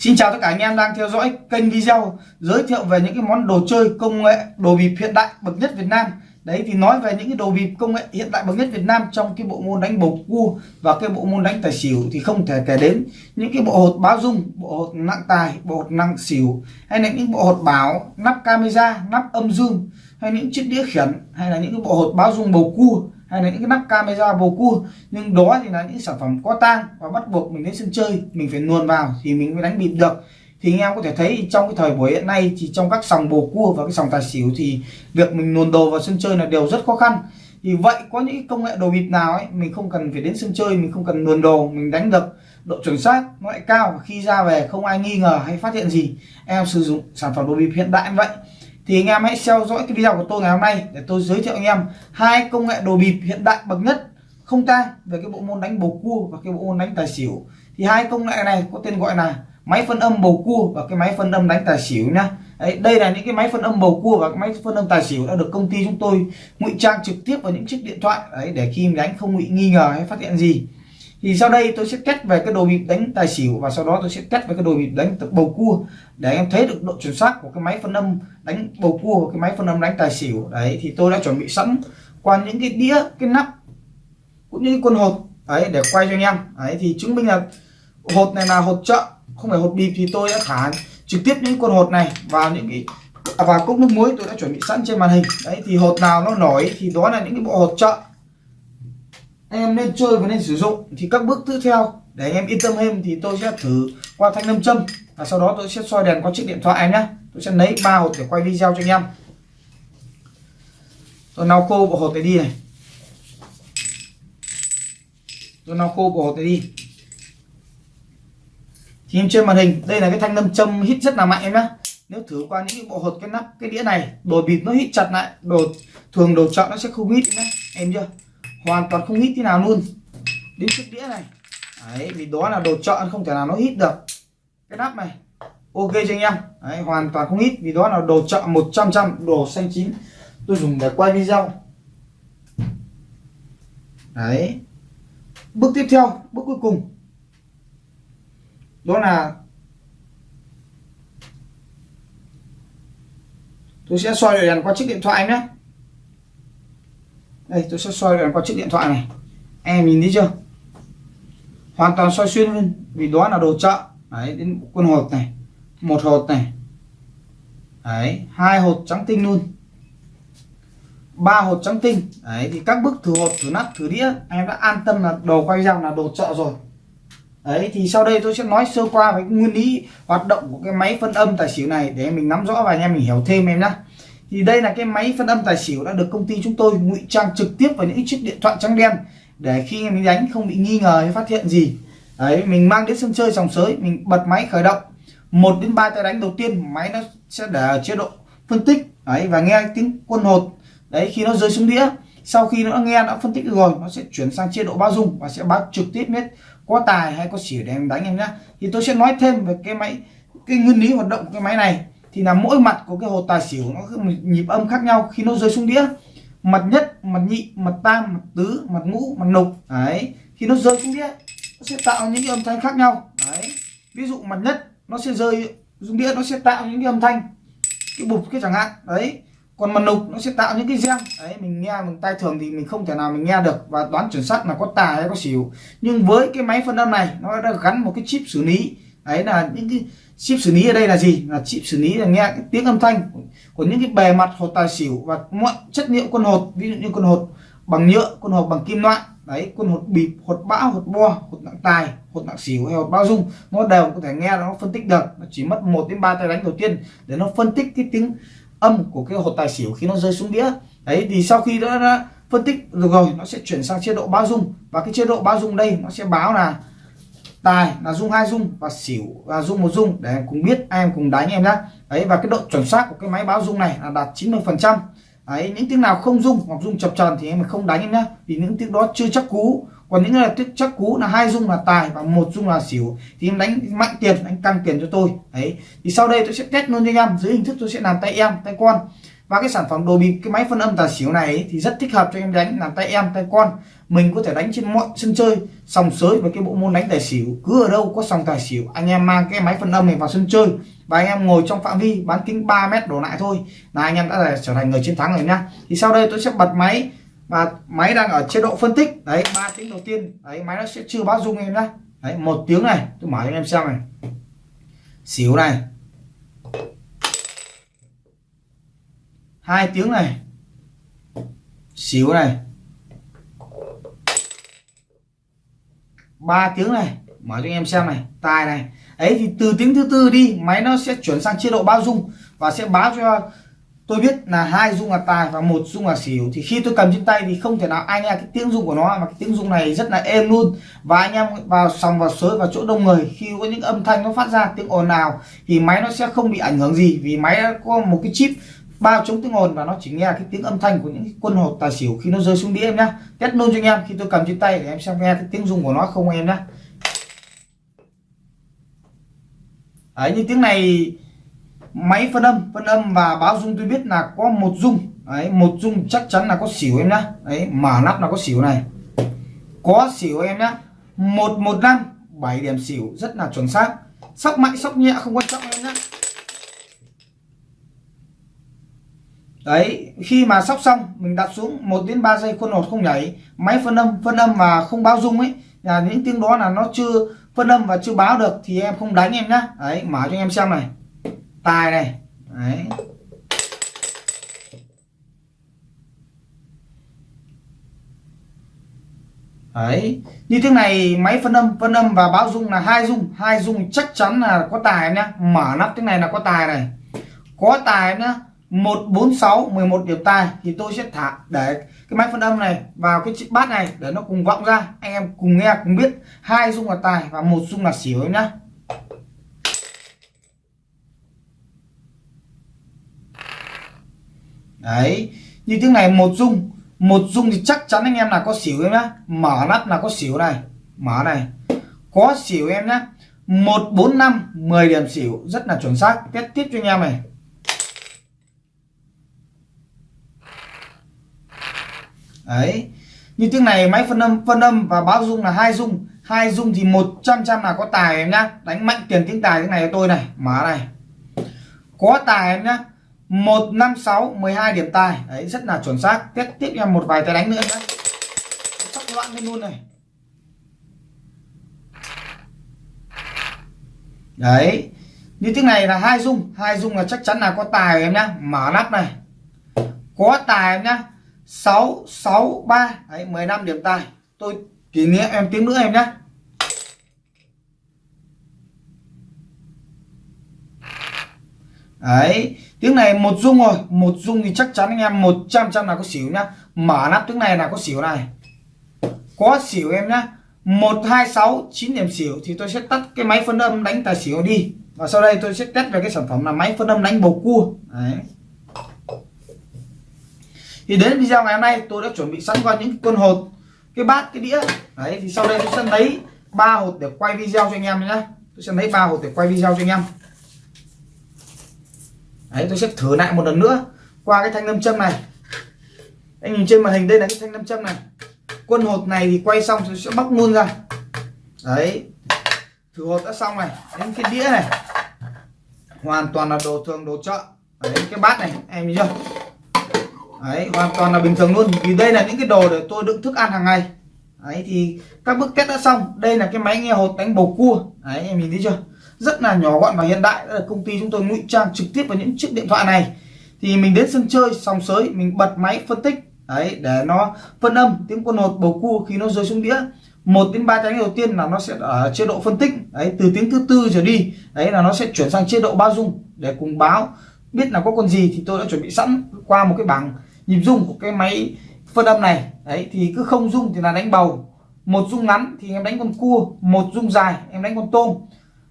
Xin chào tất cả anh em đang theo dõi kênh video giới thiệu về những cái món đồ chơi công nghệ đồ bịp hiện đại bậc nhất Việt Nam. Đấy thì nói về những cái đồ bịp công nghệ hiện đại bậc nhất Việt Nam trong cái bộ môn đánh bầu cua và cái bộ môn đánh tài xỉu thì không thể kể đến những cái bộ hột báo dung, bộ hột nặng tài, bộ hột nặng xỉu hay là những bộ hột bảo, nắp camera, nắp âm dương hay những chiếc đĩa khiển hay là những cái bộ hột báo dung bầu cua hay là những cái nắp camera bầu cua, nhưng đó thì là những sản phẩm có tang và bắt buộc mình đến sân chơi, mình phải luồn vào thì mình mới đánh bịp được. Thì anh em có thể thấy trong cái thời buổi hiện nay thì trong các sòng bầu cua và cái sòng tài xỉu thì việc mình luồn đồ vào sân chơi là đều rất khó khăn. Thì vậy có những công nghệ đồ bịp nào ấy, mình không cần phải đến sân chơi, mình không cần luồn đồ, mình đánh được độ chuẩn xác, nó lại cao khi ra về không ai nghi ngờ hay phát hiện gì. Em sử dụng sản phẩm đồ bịp hiện đại như vậy thì anh em hãy theo dõi cái video của tôi ngày hôm nay để tôi giới thiệu anh em hai công nghệ đồ bịp hiện đại bậc nhất không tang về cái bộ môn đánh bầu cua và cái bộ môn đánh tài xỉu. Thì hai công nghệ này có tên gọi là máy phân âm bầu cua và cái máy phân âm đánh tài xỉu nhá. Đấy, đây là những cái máy phân âm bầu cua và cái máy phân âm tài xỉu đã được công ty chúng tôi ngụy trang trực tiếp vào những chiếc điện thoại. Đấy để khi đánh không bị nghi ngờ hay phát hiện gì thì sau đây tôi sẽ test về cái đồ bịp đánh tài xỉu và sau đó tôi sẽ test về cái đồ bịp đánh bầu cua. Để em thấy được độ chuẩn xác của cái máy phân âm đánh bầu cua và cái máy phân âm đánh tài xỉu. Đấy, thì tôi đã chuẩn bị sẵn qua những cái đĩa, cái nắp cũng như cái quân hột. Ấy để quay cho anh em. Đấy, thì chứng minh là hột này là hột chợ, không phải hột bịp thì tôi đã thả trực tiếp những con hột này vào những cái à, và cốc nước muối tôi đã chuẩn bị sẵn trên màn hình. Đấy, thì hột nào nó nổi thì đó là những cái bộ hột chợ em nên chơi và nên sử dụng thì các bước tiếp theo. Để anh em yên tâm thêm thì tôi sẽ thử qua thanh nam châm. Và sau đó tôi sẽ soi đèn qua chiếc điện thoại em nhé tôi sẽ lấy ba hột để quay video cho anh em. Tôi nấu khô bộ hột này đi này. Tôi nấu khô bộ hột này đi. Thì em trên màn hình, đây là cái thanh nam châm hít rất là mạnh em nhé nếu thử qua những cái bộ hột cái nắp, cái đĩa này, đồ bịt nó hít chặt lại, đồ, thường đồ chọn nó sẽ không hít nữa em chưa? Hoàn toàn không hít thế nào luôn. Đến chiếc đĩa này. Đấy vì đó là đồ chọn không thể nào nó hít được. Cái nắp này. Ok cho anh em. Đấy, hoàn toàn không hít vì đó là đồ chọn 100 trăm đồ xanh chín. Tôi dùng để quay video. Đấy. Bước tiếp theo bước cuối cùng. Đó là tôi sẽ soi đèn qua chiếc điện thoại nhé đây, tôi sẽ soi đèn qua chiếc điện thoại này. Em nhìn thấy chưa? Hoàn toàn soi xuyên luôn, vì đó là đồ chợ. Đấy, đến quân hột này, một hột này. Đấy, hai hột trắng tinh luôn. Ba hột trắng tinh. Đấy, thì các bước thử hột thử nắp, thử đĩa, em đã an tâm là đồ quay rằng là đồ chợ rồi. Đấy, thì sau đây tôi sẽ nói sơ qua về nguyên lý hoạt động của cái máy phân âm tài xỉu này để mình nắm rõ và anh em mình hiểu thêm em nhé thì đây là cái máy phân âm tài xỉu đã được công ty chúng tôi ngụy trang trực tiếp vào những chiếc điện thoại trắng đen để khi mình đánh không bị nghi ngờ hay phát hiện gì. Đấy, mình mang đến sân chơi sòng sới, mình bật máy khởi động. Một đến ba tay đánh đầu tiên, máy nó sẽ để ở chế độ phân tích. Đấy, và nghe tiếng quân hột. Đấy, khi nó rơi xuống đĩa, sau khi nó nghe, đã phân tích rồi, nó sẽ chuyển sang chế độ bao dung và sẽ báo trực tiếp biết có tài hay có xỉu để em đánh em nhá. Thì tôi sẽ nói thêm về cái máy, cái nguyên lý hoạt động của cái máy này thì là mỗi mặt của cái hột tài xỉu, nó nhịp âm khác nhau khi nó rơi xuống đĩa. Mặt nhất, mặt nhị, mặt tam, mặt tứ, mặt ngũ, mặt lục. Đấy. Khi nó rơi xuống đĩa, nó sẽ tạo những cái âm thanh khác nhau. Đấy. Ví dụ mặt nhất, nó sẽ rơi xuống đĩa, nó sẽ tạo những cái âm thanh, cái bụp cái chẳng hạn. Đấy. Còn mặt lục, nó sẽ tạo những cái reng đấy, mình nghe bằng tai thường thì mình không thể nào mình nghe được và đoán chuẩn xác là có tài hay có xỉu. Nhưng với cái máy phân âm này, nó đã gắn một cái chip xử lý đấy là những cái chip xử lý ở đây là gì? Là chip xử lý là nghe cái tiếng âm thanh của những cái bề mặt hột tài xỉu và mọi chất liệu quân hột ví dụ như quân hột bằng nhựa quân hột bằng kim loại đấy quân hột bịp hột bão hột bo hột nặng tài hột nặng xỉu hay hột bao dung nó đều có thể nghe nó phân tích được. Nó chỉ mất một đến ba tay đánh đầu tiên để nó phân tích cái tiếng âm của cái hột tài xỉu khi nó rơi xuống đĩa. Đấy thì sau khi đã, đã phân tích được rồi nó sẽ chuyển sang chế độ bao dung. Và cái chế độ bao dung đây nó sẽ báo là tài là dung hai dung và xỉu là dung một dung. Để em cùng biết em cùng đánh em nhá. Đấy, và cái độ chuẩn xác của cái máy báo dung này là đạt 90 phần trăm. Đấy, những tiếng nào không dung hoặc dung chập tròn thì em không đánh em nhá. Vì những tiếng đó chưa chắc cú. Còn những là tiếng chắc cú là hai dung là tài và một dung là xỉu thì em đánh mạnh tiền đánh căng tiền cho tôi. Đấy, thì sau đây tôi sẽ test luôn cho anh em. Dưới hình thức tôi sẽ làm tay em, tay con và cái sản phẩm đồ bịp cái máy phân âm tài xỉu này ấy, thì rất thích hợp cho em đánh làm tay em tay con. Mình có thể đánh trên mọi sân chơi sòng sới với cái bộ môn đánh tài xỉu. Cứ ở đâu có sòng tài xỉu anh em mang cái máy phân âm này vào sân chơi. Và anh em ngồi trong phạm vi bán kính 3 mét đổ lại thôi. Là anh em đã là trở thành người chiến thắng rồi nhá thì sau đây tôi sẽ bật máy và máy đang ở chế độ phân tích. Đấy ba tiếng đầu tiên. Đấy máy nó sẽ chưa báo dung em nhá. Đấy một tiếng này tôi mở cho anh em xem này. Xỉu này. Hai tiếng này. Xíu này. Ba tiếng này. Mở cho anh em xem này. Tài này. Ấy thì từ tiếng thứ tư đi, máy nó sẽ chuyển sang chế độ bao dung và sẽ báo cho tôi biết là hai dung là tài và một dung là xỉu thì khi tôi cầm trên tay thì không thể nào ai nghe cái tiếng dung của nó, mà cái tiếng dung này rất là êm luôn. Và anh em vào sòng vào sới vào chỗ đông người, khi có những âm thanh nó phát ra, tiếng ồn nào, thì máy nó sẽ không bị ảnh hưởng gì. Vì máy có một cái chip bao chống tiếng ồn và nó chỉ nghe cái tiếng âm thanh của những quân hột tài xỉu khi nó rơi xuống đĩa em nhá. Test luôn cho anh em, khi tôi cầm trên tay để em xem nghe cái tiếng rung của nó không em nhá. Đấy, như tiếng này, máy phân âm phân âm và báo rung tôi biết là có một rung. Đấy, một rung chắc chắn là có xỉu em nhá. Đấy, mở nắp là có xỉu này. Có xỉu em nhá. Một một năm, bảy điểm xỉu, rất là chuẩn xác. Sóc mạnh, sóc nhẹ, không quan trọng em nhá. Đấy, khi mà sóc xong, mình đặt xuống 1 đến 3 giây khuôn hột không nhảy, máy phân âm phân âm mà không báo rung ấy, là những tiếng đó là nó chưa phân âm và chưa báo được thì em không đánh em nhá. Đấy, mở cho em xem này. Tài này. Đấy. Đấy, như thế này máy phân âm phân âm và báo dung là hai dung hai dung chắc chắn là có tài nhá. Mở nắp thế này là có tài này. Có tài nhá. 146 11 điểm tài thì tôi sẽ thả để cái máy phân âm này vào cái chiếc bát này để nó cùng vọng ra. Anh em cùng nghe, cùng biết. Hai dung là tài và một dung là xỉu em nhá. Đấy, như tiếng này một dung một dung thì chắc chắn anh em là có xỉu em nhá. Mở nắp là có xỉu này, mở này. Có xỉu em nhá. Một bốn năm 10 điểm xỉu, rất là chuẩn xác. Test tiếp cho anh em này. Đấy. Như tiếng này máy phân âm phân âm và báo dung là hai dung. Hai dung thì 100 trăm là có tài em nhá. Đánh mạnh tiền tiếng tài tiếng này cho tôi này. Mở này. Có tài em nhá. 156 12 điểm tài. Đấy, rất là chuẩn xác. Tiếp tiếp em một vài tay đánh nữa nhá. Sắp loạn lên luôn này. Đấy. Như tiếng này là hai dung. Hai dung là chắc chắn là có tài em nhá. Mở nắp này. Có tài em nhá. 663 đấy 15 điểm tài. Tôi kỷ niệm em tiếng nữa em nhé đấy, tiếng này một dung rồi. Một dung thì chắc chắn anh em 100 trăm là có xỉu nhá. Mở nắp tiếng này là có xỉu này. Có xỉu em nhá. 126 9 điểm xỉu thì tôi sẽ tắt cái máy phân âm đánh tài xỉu đi. Và sau đây tôi sẽ test về cái sản phẩm là máy phân âm đánh bầu cua. Đấy thì đến video ngày hôm nay tôi đã chuẩn bị sẵn qua những con hột, cái bát, cái đĩa. Đấy, thì sau đây tôi sẽ lấy ba hột để quay video cho anh em nhé tôi sẽ lấy ba hột để quay video cho anh em. Đấy, tôi sẽ thử lại một lần nữa qua cái thanh nam châm này. Anh nhìn trên màn hình đây là cái thanh nam châm này. Quân hột này thì quay xong tôi sẽ bóc luôn ra. Đấy, thử hột đã xong này. Đến cái đĩa này. Hoàn toàn là đồ thường, đồ chợ. Đấy, cái bát này, em nhìn chưa? Đấy, hoàn toàn là bình thường luôn. Vì đây là những cái đồ để tôi đựng thức ăn hàng ngày. Đấy, thì các bước test đã xong. Đây là cái máy nghe hột đánh bầu cua. Đấy, em nhìn thấy chưa? Rất là nhỏ gọn và hiện đại. Đây là công ty chúng tôi ngụy trang trực tiếp vào những chiếc điện thoại này. Thì mình đến sân chơi, sòng sới, mình bật máy phân tích. Đấy, để nó phân âm tiếng quân hột, bầu cua khi nó rơi xuống đĩa. Một đến ba trái đầu tiên là nó sẽ ở chế độ phân tích. Đấy, từ tiếng thứ tư trở đi, đấy là nó sẽ chuyển sang chế độ bao dung để cùng báo biết là có con gì thì tôi đã chuẩn bị sẵn qua một cái bảng nhịp rung của cái máy phân âm này. Đấy, thì cứ không rung thì là đánh bầu. Một rung ngắn thì em đánh con cua, một rung dài em đánh con tôm,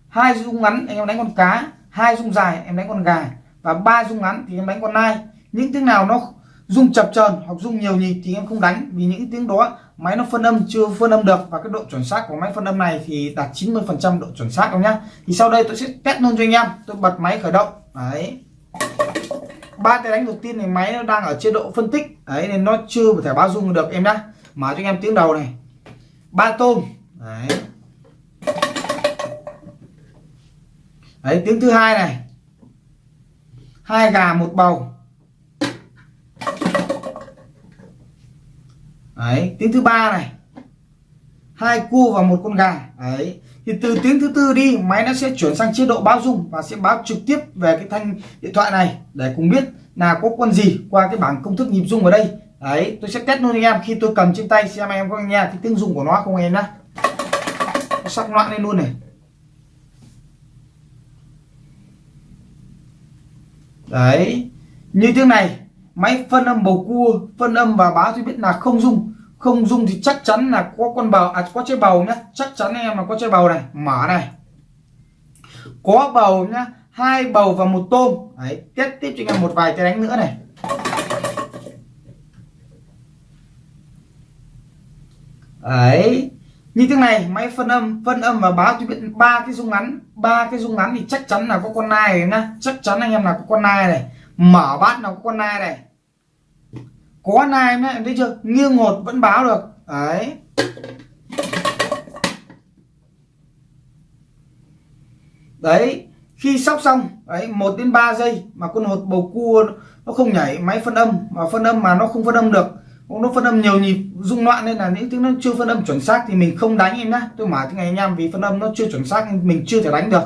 hai rung ngắn em đánh con cá, hai rung dài em đánh con gà, và ba rung ngắn thì em đánh con nai. Những tiếng nào nó rung chập chờn hoặc rung nhiều nhịp thì em không đánh, vì những tiếng đó máy nó phân âm chưa phân âm được, và cái độ chuẩn xác của máy phân âm này thì đạt 90 phần trăm độ chuẩn xác đâu nhá. Thì sau đây tôi sẽ test luôn cho anh em, tôi bật máy khởi động. Đấy ba tay đánh đầu tiên này, máy nó đang ở chế độ phân tích. Đấy, nên nó chưa thể bao dung được, em nhá. Mở cho anh em tiếng đầu này. Ba tôm. Đấy. Đấy, tiếng thứ hai này. Hai gà, một bầu. Đấy, tiếng thứ ba này hai cua và một con gà. Đấy. Thì từ tiếng thứ tư đi, máy nó sẽ chuyển sang chế độ báo dung và sẽ báo trực tiếp về cái thanh điện thoại này để cùng biết là có con gì qua cái bảng công thức nhịp dung ở đây. Đấy, tôi sẽ test luôn anh em. Khi tôi cầm trên tay, xem em có nghe cái tiếng dung của nó không em nhá. Sắc loạn lên luôn này. Đấy. Như tiếng này, máy phân âm bầu cua, phân âm và báo tôi biết là không dung không dung thì chắc chắn là có con bầu à có chơi bầu nhá. Chắc chắn anh em là có chơi bầu này. Mở này. Có bầu nhá, hai bầu và một tôm. Đấy tiếp tiếp cho anh em một vài cái đánh nữa này. Đấy. Như thế này, máy phân âm phân âm và báo cho biết ba cái dung ngắn. Ba cái dung ngắn thì chắc chắn là có con nai này nhá. Chắc chắn anh em là có con nai này. Mở bát nào có con nai này có nai nhá em thấy chưa? Nghiêng hột vẫn báo được. Đấy. Đấy, khi sóc xong, đấy, một đến 3 giây mà con hột bầu cua nó không nhảy, máy phân âm, mà phân âm mà nó không phân âm được, nó phân âm nhiều nhịp, rung loạn nên là những tiếng nó chưa phân âm chuẩn xác thì mình không đánh em nhá. Tôi mà cái ngày em vì phân âm nó chưa chuẩn xác nên mình chưa thể đánh được.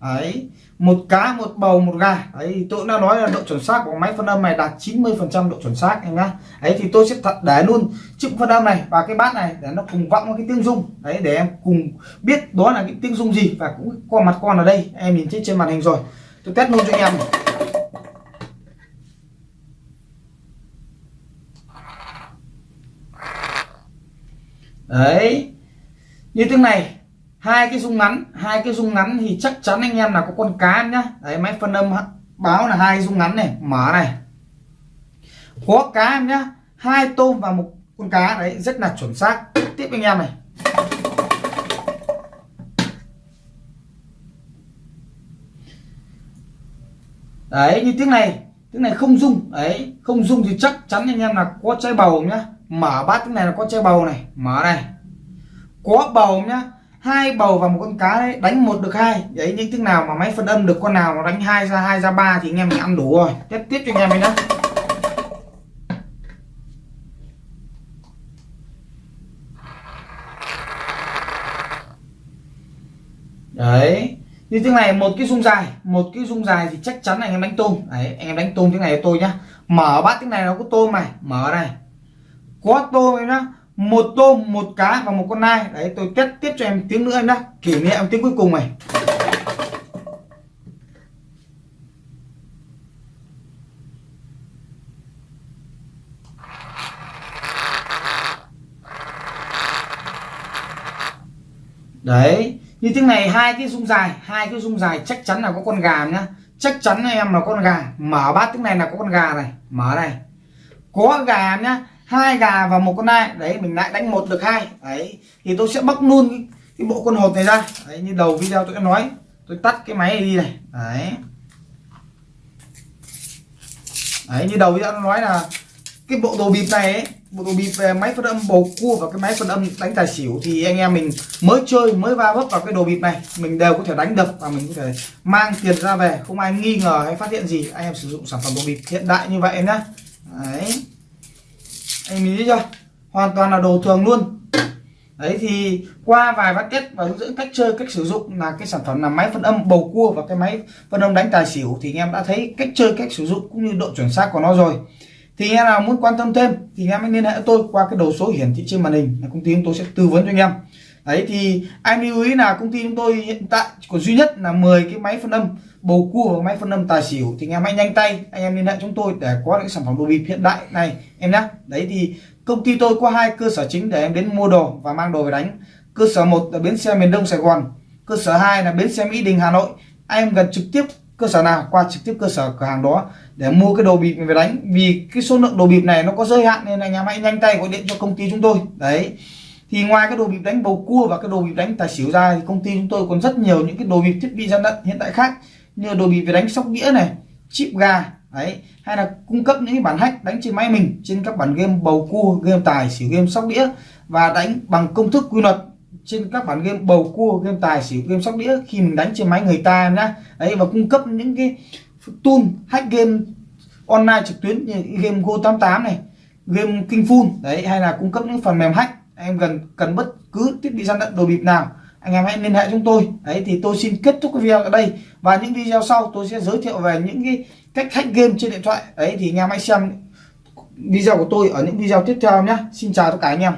Đấy một cá, một bầu, một gà. Ấy tôi đã nói là độ chuẩn xác của máy phân âm này đạt 90 phần trăm độ chuẩn xác em nhá. Ấy thì tôi sẽ thật để luôn chiếc phân âm này và cái bát này để nó cùng vọng cái tiếng rung. Đấy, để em cùng biết đó là cái tiếng rung gì và cũng qua mặt con ở đây. Em nhìn thấy trên màn hình rồi. Tôi test luôn cho anh em đấy. Như tiếng này hai cái rung ngắn, hai cái rung ngắn thì chắc chắn anh em là có con cá nhá. Đấy, máy phân âm báo là hai rung ngắn này, mở này. Có cá em nhá, hai tôm và một con cá, đấy, rất là chuẩn xác. Tiếp anh em này. Đấy, như tiếng này tiếng này không rung, đấy, không rung thì chắc chắn anh em là có trái bầu nhá. Mở bát, tiếng này là có trái bầu này, mở này. Có bầu nhá hai bầu và một con cá đấy, đánh một được hai. Đấy những thứ nào mà máy phân âm được, con nào mà đánh hai ra hai ra ba thì anh em mình ăn đủ rồi. Tiếp tiếp cho anh em mình đó đấy. Như thế này, một cái rung dài. Một cái rung dài thì chắc chắn là anh em đánh tôm. Đấy, anh em đánh tôm thế này cho tôi nhá. Mở bát thế này nó có tôm này. Mở này. Có tôm em nhá một tôm, một cá và một con nai. Đấy, tôi test tiếp cho em tiếng nữa em nhá. Kỷ niệm tiếng cuối cùng này. Đấy, như tiếng này hai cái rung dài, hai cái rung dài chắc chắn là có con gà nhá. Chắc chắn em là con gà. Mở bát tiếng này là có con gà này. Mở này. Có gà nhá hai gà và một con nai. Đấy mình lại đánh một được hai. Đấy thì tôi sẽ bóc luôn cái, cái bộ con hột này ra. Đấy như đầu video tôi đã nói. Tôi tắt cái máy này đi này. Đấy. Đấy như đầu video tôi nói là cái bộ đồ bịp này ấy, bộ đồ bịp về máy phân âm bầu cua và cái máy phân âm đánh tài xỉu thì anh em mình mới chơi mới va vấp vào cái đồ bịp này. Mình đều có thể đánh được và mình có thể mang tiền ra về. Không ai nghi ngờ hay phát hiện gì. Anh em sử dụng sản phẩm đồ bịp hiện đại như vậy nhá. Đấy anh mình chưa? Hoàn toàn là đồ thường luôn. Đấy, thì qua vài vắt kết và hướng dẫn cách chơi, cách sử dụng là cái sản phẩm là máy phân âm bầu cua và cái máy phân âm đánh tài xỉu, thì anh em đã thấy cách chơi, cách sử dụng cũng như độ chuẩn xác của nó rồi. Thì anh em nào muốn quan tâm thêm thì anh em hãy liên hệ tôi qua cái đầu số hiển thị trên màn hình. Là công ty chúng tôi sẽ tư vấn cho anh em đấy, thì anh lưu ý là công ty chúng tôi hiện tại còn duy nhất là 10 cái máy phân âm, bầu cua và máy phân âm tài xỉu. Thì anh em hãy nhanh tay, anh em liên hệ chúng tôi để có những sản phẩm đồ bịp hiện đại này, em nhé. Đấy, thì công ty tôi có hai cơ sở chính để em đến mua đồ và mang đồ về đánh. Cơ sở một là bến xe miền đông sài gòn, cơ sở 2 là bến xe mỹ đình hà nội. Anh em gần trực tiếp cơ sở nào, qua trực tiếp cơ sở cửa hàng đó để mua cái đồ bịp về đánh. Vì cái số lượng đồ bịp này nó có giới hạn nên anh em hãy nhanh tay gọi điện cho công ty chúng tôi. Đấy thì ngoài cái đồ bịp đánh bầu cua và cái đồ bịp đánh tài xỉu ra thì công ty chúng tôi còn rất nhiều những cái đồ bịp thiết bị gian lận hiện tại khác, như đồ bịp về đánh sóc đĩa này, chip gà, đấy, hay là cung cấp những cái bản hack đánh trên máy mình, trên các bản game bầu cua, game tài xỉu, game sóc đĩa và đánh bằng công thức quy luật trên các bản game bầu cua, game tài xỉu, game sóc đĩa khi mình đánh trên máy người ta nhá. Đấy, và cung cấp những cái tool hack game online trực tuyến như game go 88 này, game kinh full, đấy, hay là cung cấp những phần mềm hack em cần cần bất cứ thiết bị gian lận đồ bịp nào. Anh em hãy liên hệ chúng tôi. Đấy, thì tôi xin kết thúc cái video ở đây. Và những video sau tôi sẽ giới thiệu về những cái cách hack game trên điện thoại. Đấy, thì anh em hãy xem video của tôi ở những video tiếp theo nhé. Xin chào tất cả anh em.